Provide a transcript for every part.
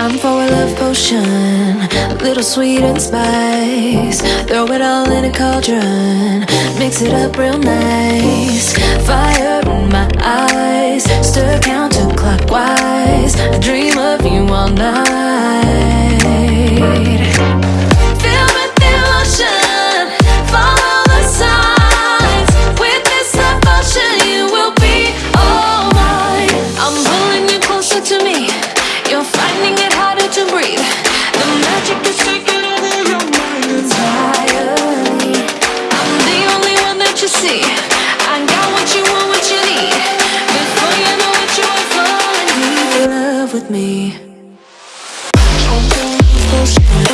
Time for a love potion, a little sweet and spice. Throw it all in a cauldron, mix it up real nice. Fire in my eyes, stir counterclockwise. I dream of you all night.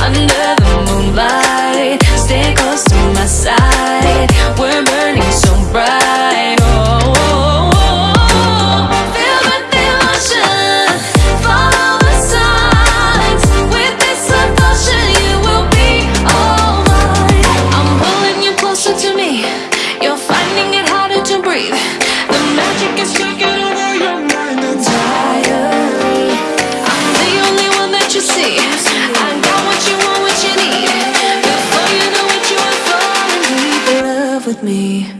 under the moonlight. Stay close to my side. We're me.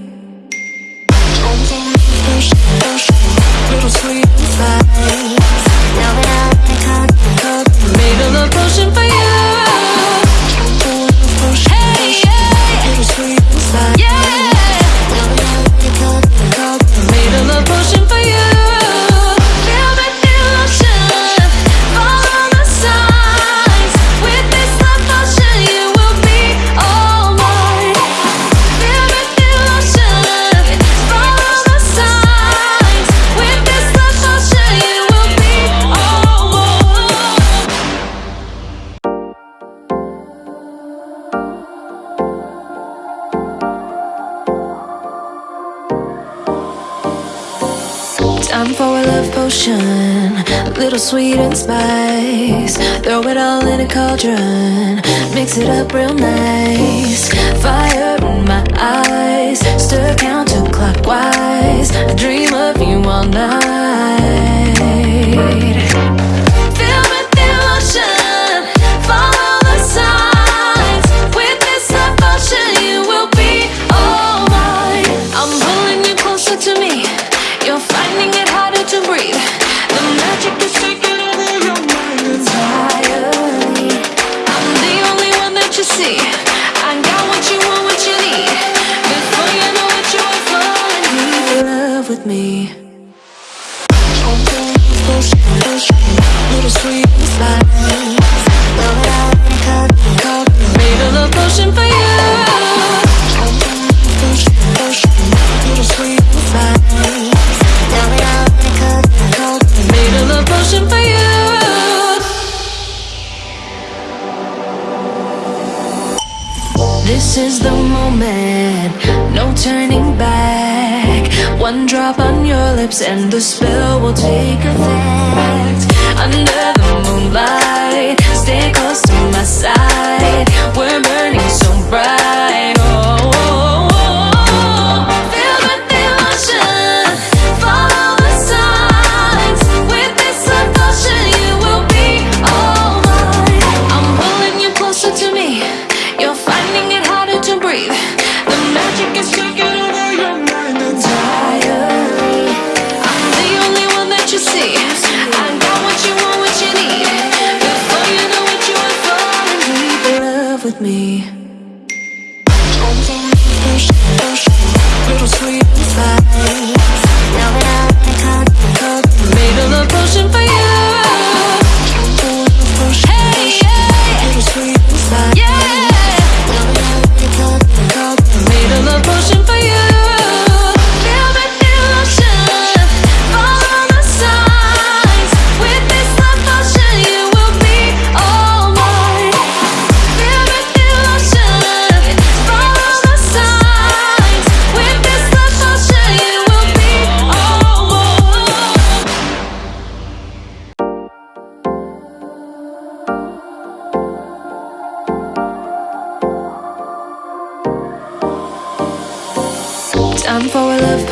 time for a love potion. A little sweet and spice. Throw it all in a cauldron. Mix it up real nice. Fire in my eyes. Stir counterclockwise. I dream of me This is the moment head No turning back. One drop on your lips and the spell will take effect. Under the moonlight Stay close to my side. with me. Little sweet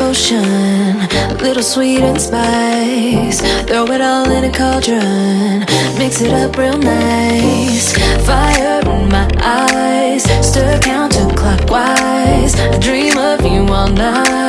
potion, a little sweet and spice. Throw it all in a cauldron, mix it up real nice. Fire in my eyes, stir counterclockwise. I dream of you all night.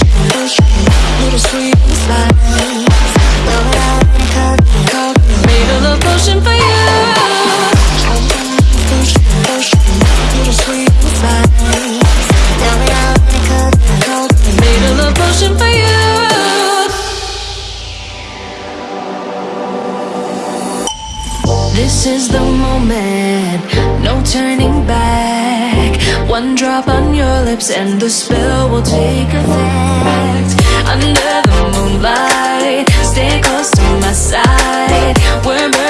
Little sweet inside. on your lips and the spell will take effect. Under the moonlight, stay close to my side. We're